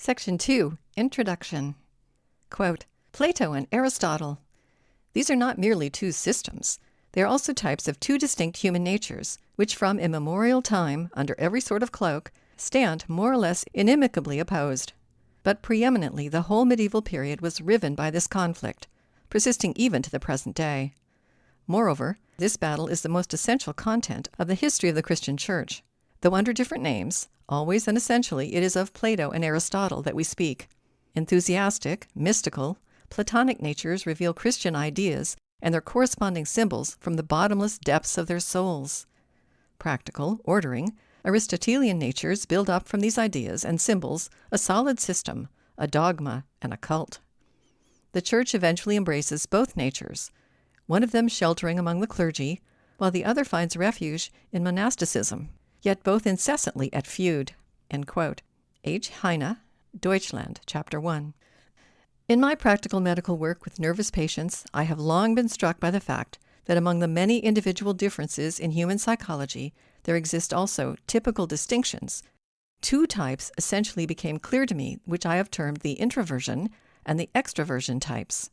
Section 2 Introduction Quote, Plato and Aristotle. These are not merely two systems. They are also types of two distinct human natures, which from immemorial time, under every sort of cloak, stand more or less inimicably opposed. But preeminently the whole medieval period was riven by this conflict, persisting even to the present day. Moreover, this battle is the most essential content of the history of the Christian Church. Though under different names, always and essentially it is of Plato and Aristotle that we speak. Enthusiastic, mystical, Platonic natures reveal Christian ideas and their corresponding symbols from the bottomless depths of their souls. Practical, ordering, Aristotelian natures build up from these ideas and symbols a solid system, a dogma, and a cult. The Church eventually embraces both natures, one of them sheltering among the clergy, while the other finds refuge in monasticism, yet both incessantly at feud. H. Heine, Deutschland, Chapter 1. In my practical medical work with nervous patients, I have long been struck by the fact that among the many individual differences in human psychology, there exist also typical distinctions. Two types essentially became clear to me, which I have termed the introversion and the extroversion types.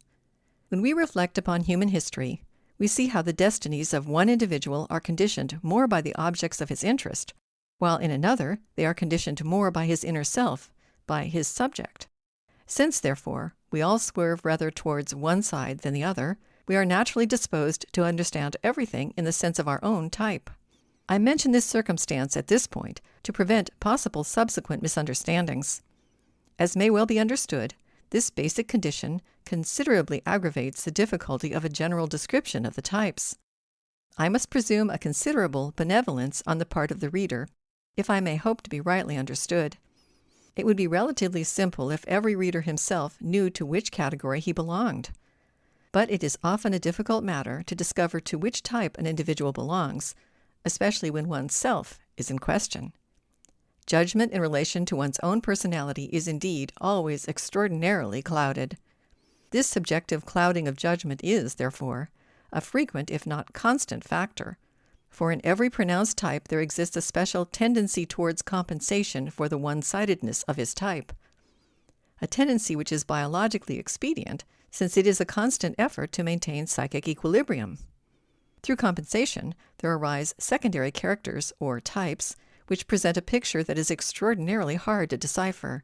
When we reflect upon human history, we see how the destinies of one individual are conditioned more by the objects of his interest, while in another they are conditioned more by his inner self, by his subject. Since, therefore, we all swerve rather towards one side than the other, we are naturally disposed to understand everything in the sense of our own type. I mention this circumstance at this point to prevent possible subsequent misunderstandings. As may well be understood, this basic condition considerably aggravates the difficulty of a general description of the types. I must presume a considerable benevolence on the part of the reader, if I may hope to be rightly understood. It would be relatively simple if every reader himself knew to which category he belonged. But it is often a difficult matter to discover to which type an individual belongs, especially when one's self is in question. Judgment in relation to one's own personality is indeed always extraordinarily clouded. This subjective clouding of judgment is, therefore, a frequent if not constant factor, for in every pronounced type there exists a special tendency towards compensation for the one sidedness of his type, a tendency which is biologically expedient, since it is a constant effort to maintain psychic equilibrium. Through compensation, there arise secondary characters, or types, which present a picture that is extraordinarily hard to decipher,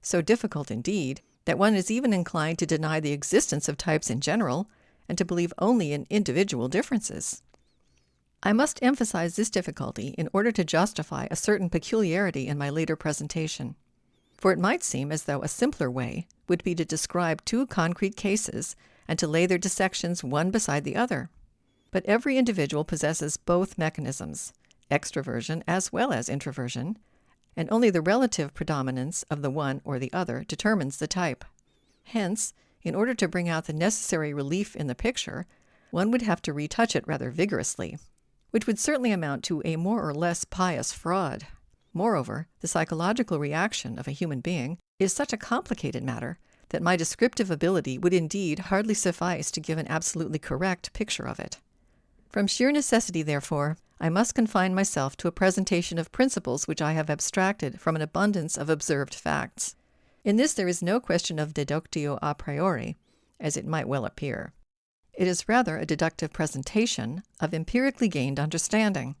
so difficult indeed that one is even inclined to deny the existence of types in general and to believe only in individual differences. I must emphasize this difficulty in order to justify a certain peculiarity in my later presentation. For it might seem as though a simpler way would be to describe two concrete cases and to lay their dissections one beside the other. But every individual possesses both mechanisms, extroversion as well as introversion, and only the relative predominance of the one or the other determines the type. Hence, in order to bring out the necessary relief in the picture, one would have to retouch it rather vigorously, which would certainly amount to a more or less pious fraud. Moreover, the psychological reaction of a human being is such a complicated matter that my descriptive ability would indeed hardly suffice to give an absolutely correct picture of it. From sheer necessity, therefore, I must confine myself to a presentation of principles which I have abstracted from an abundance of observed facts. In this there is no question of deductio a priori, as it might well appear. It is rather a deductive presentation of empirically gained understanding.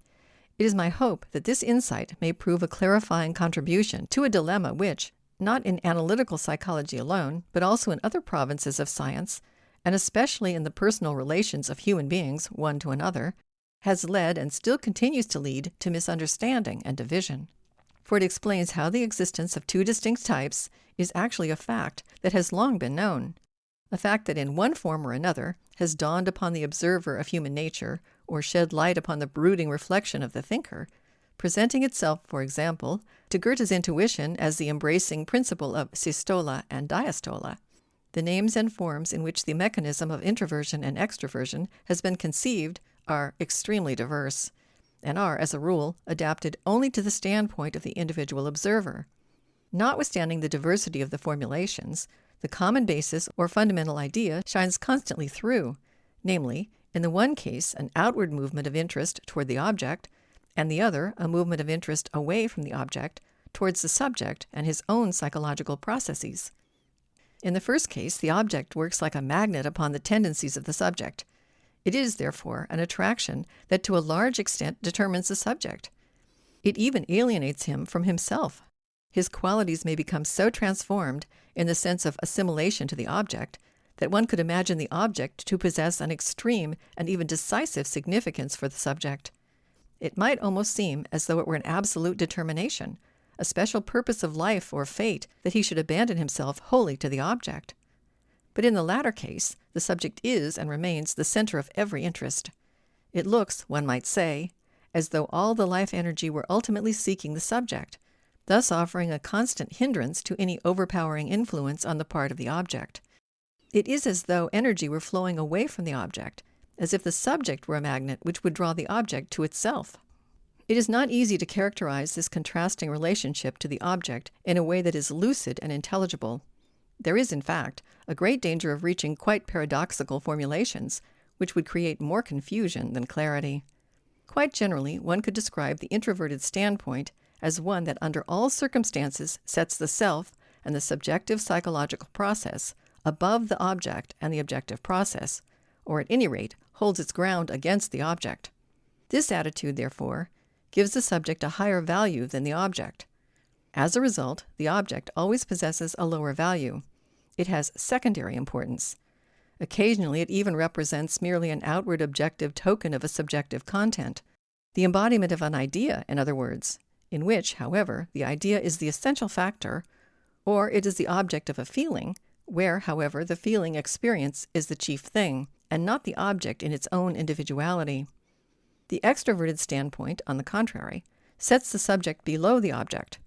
It is my hope that this insight may prove a clarifying contribution to a dilemma which, not in analytical psychology alone, but also in other provinces of science, and especially in the personal relations of human beings one to another, has led and still continues to lead to misunderstanding and division. For it explains how the existence of two distinct types is actually a fact that has long been known, a fact that in one form or another has dawned upon the observer of human nature or shed light upon the brooding reflection of the thinker, presenting itself, for example, to Goethe's intuition as the embracing principle of systole and diastole, the names and forms in which the mechanism of introversion and extroversion has been conceived are extremely diverse, and are, as a rule, adapted only to the standpoint of the individual observer. Notwithstanding the diversity of the formulations, the common basis or fundamental idea shines constantly through, namely, in the one case, an outward movement of interest toward the object, and the other, a movement of interest away from the object towards the subject and his own psychological processes. In the first case, the object works like a magnet upon the tendencies of the subject. It is, therefore, an attraction that to a large extent determines the subject. It even alienates him from himself. His qualities may become so transformed in the sense of assimilation to the object that one could imagine the object to possess an extreme and even decisive significance for the subject. It might almost seem as though it were an absolute determination, a special purpose of life or fate that he should abandon himself wholly to the object. But in the latter case, the subject is and remains the center of every interest. It looks, one might say, as though all the life energy were ultimately seeking the subject, thus offering a constant hindrance to any overpowering influence on the part of the object. It is as though energy were flowing away from the object, as if the subject were a magnet which would draw the object to itself. It is not easy to characterize this contrasting relationship to the object in a way that is lucid and intelligible. There is, in fact, a great danger of reaching quite paradoxical formulations, which would create more confusion than clarity. Quite generally, one could describe the introverted standpoint as one that under all circumstances sets the self and the subjective psychological process above the object and the objective process, or at any rate holds its ground against the object. This attitude, therefore, gives the subject a higher value than the object. As a result, the object always possesses a lower value. It has secondary importance. Occasionally, it even represents merely an outward objective token of a subjective content, the embodiment of an idea, in other words, in which, however, the idea is the essential factor, or it is the object of a feeling, where, however, the feeling experience is the chief thing, and not the object in its own individuality. The extroverted standpoint, on the contrary, sets the subject below the object,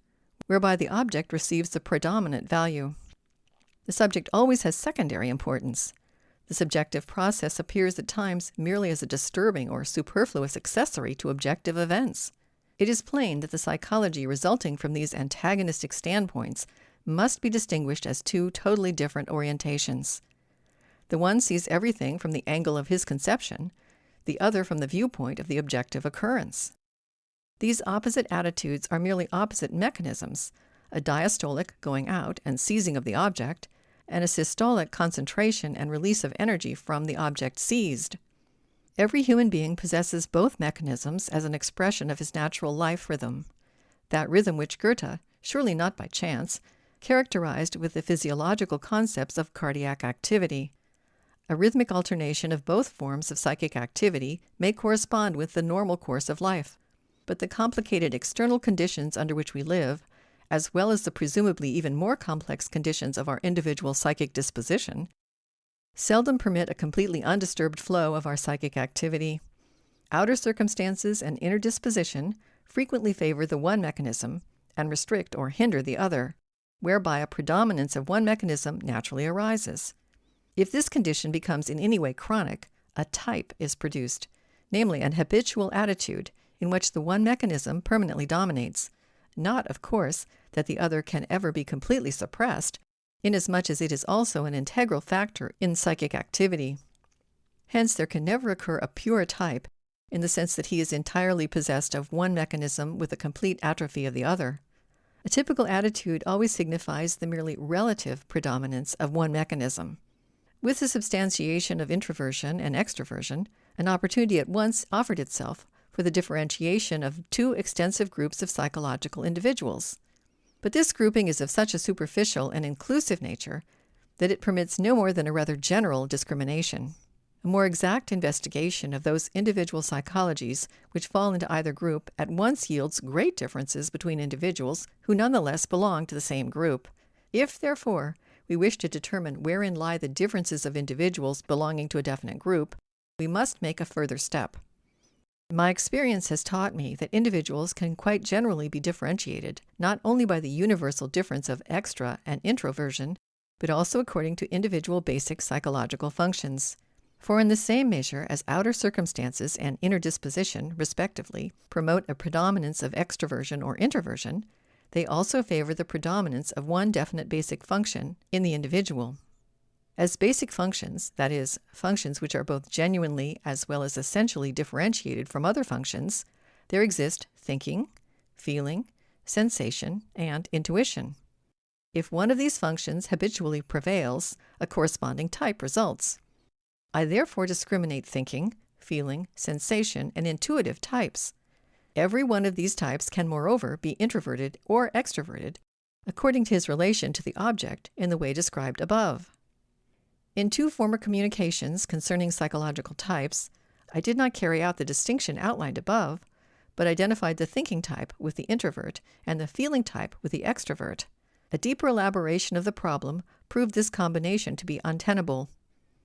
whereby the object receives the predominant value. The subject always has secondary importance. The subjective process appears at times merely as a disturbing or superfluous accessory to objective events. It is plain that the psychology resulting from these antagonistic standpoints must be distinguished as two totally different orientations. The one sees everything from the angle of his conception, the other from the viewpoint of the objective occurrence. These opposite attitudes are merely opposite mechanisms a diastolic going out and seizing of the object, and a systolic concentration and release of energy from the object seized. Every human being possesses both mechanisms as an expression of his natural life rhythm, that rhythm which Goethe, surely not by chance, characterized with the physiological concepts of cardiac activity. A rhythmic alternation of both forms of psychic activity may correspond with the normal course of life, but the complicated external conditions under which we live, as well as the presumably even more complex conditions of our individual psychic disposition, seldom permit a completely undisturbed flow of our psychic activity. Outer circumstances and inner disposition frequently favor the one mechanism and restrict or hinder the other whereby a predominance of one mechanism naturally arises. If this condition becomes in any way chronic, a type is produced, namely an habitual attitude in which the one mechanism permanently dominates. Not, of course, that the other can ever be completely suppressed, inasmuch as it is also an integral factor in psychic activity. Hence, there can never occur a pure type in the sense that he is entirely possessed of one mechanism with a complete atrophy of the other. A typical attitude always signifies the merely relative predominance of one mechanism. With the substantiation of introversion and extroversion, an opportunity at once offered itself for the differentiation of two extensive groups of psychological individuals. But this grouping is of such a superficial and inclusive nature that it permits no more than a rather general discrimination. A more exact investigation of those individual psychologies which fall into either group at once yields great differences between individuals who nonetheless belong to the same group. If, therefore, we wish to determine wherein lie the differences of individuals belonging to a definite group, we must make a further step. My experience has taught me that individuals can quite generally be differentiated, not only by the universal difference of extra and introversion, but also according to individual basic psychological functions. For in the same measure as outer circumstances and inner disposition, respectively, promote a predominance of extroversion or introversion, they also favor the predominance of one definite basic function in the individual. As basic functions, that is, functions which are both genuinely as well as essentially differentiated from other functions, there exist thinking, feeling, sensation, and intuition. If one of these functions habitually prevails, a corresponding type results. I therefore discriminate thinking, feeling, sensation, and intuitive types. Every one of these types can, moreover, be introverted or extroverted, according to his relation to the object in the way described above. In two former communications concerning psychological types, I did not carry out the distinction outlined above, but identified the thinking type with the introvert and the feeling type with the extrovert. A deeper elaboration of the problem proved this combination to be untenable.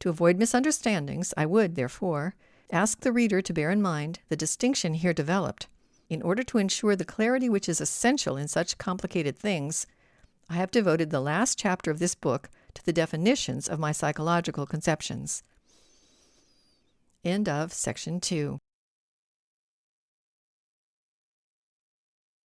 To avoid misunderstandings, I would, therefore, ask the reader to bear in mind the distinction here developed. In order to ensure the clarity which is essential in such complicated things, I have devoted the last chapter of this book to the definitions of my psychological conceptions. End of section 2.